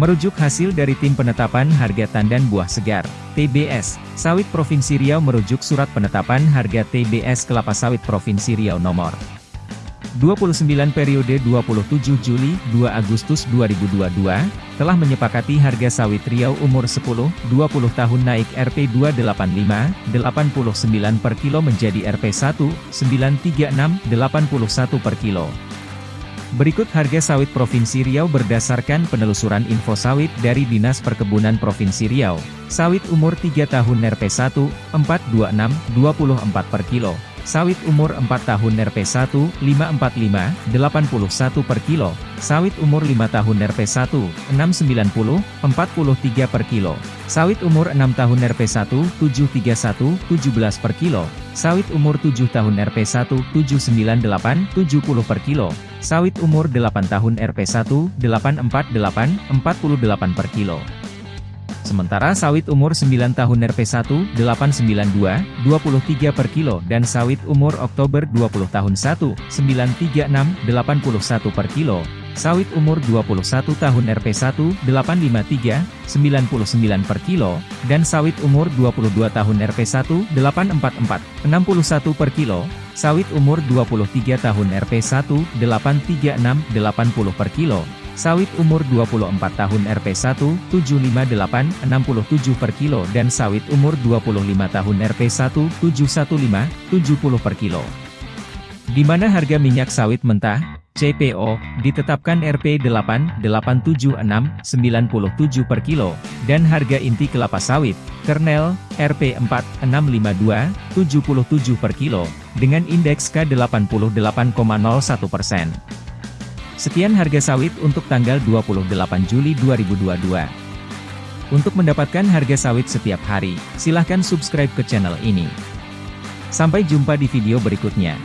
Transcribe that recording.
Merujuk hasil dari Tim Penetapan Harga Tandan Buah Segar, TBS, Sawit Provinsi Riau merujuk Surat Penetapan Harga TBS Kelapa Sawit Provinsi Riau nomor 29 periode 27 Juli 2 Agustus 2022, telah menyepakati harga sawit Riau umur 10-20 tahun naik Rp 285, 89 per kilo menjadi Rp 1, 936, 81 per kilo. Berikut harga sawit Provinsi Riau berdasarkan penelusuran info sawit dari Dinas Perkebunan Provinsi Riau. Sawit umur 3 tahun Rp 1, 426, 24 per kilo. Sawit umur 4 tahun Rp1, 545, 81 per kilo. Sawit umur 5 tahun Rp1, 690, 43 per kilo. Sawit umur 6 tahun Rp1, 731, 17 per kilo. Sawit umur 7 tahun Rp1, 798, 70 per kilo. Sawit umur 8 tahun Rp1, 848, 48 per kilo. Sementara sawit umur 9 tahun Rp1, 892, 23 per kilo dan sawit umur Oktober 20 tahun 1, 936, 81 per kilo. Sawit umur 21 tahun Rp1, 853, 99 per kilo, dan sawit umur 22 tahun Rp1, 844, 61 per kilo. Sawit umur 23 tahun Rp1, 836, 80 per kilo. Sawit umur 24 tahun Rp1, 758, 67 per kilo dan sawit umur 25 tahun Rp1, 715, 70 per kilo. Di mana harga minyak sawit mentah, CPO, ditetapkan Rp 8, 876, 97 per kilo, dan harga inti kelapa sawit, kernel, Rp 4, 652, 77 per kilo, dengan indeks K88,01 persen. Sekian harga sawit untuk tanggal 28 Juli 2022. Untuk mendapatkan harga sawit setiap hari, silahkan subscribe ke channel ini. Sampai jumpa di video berikutnya.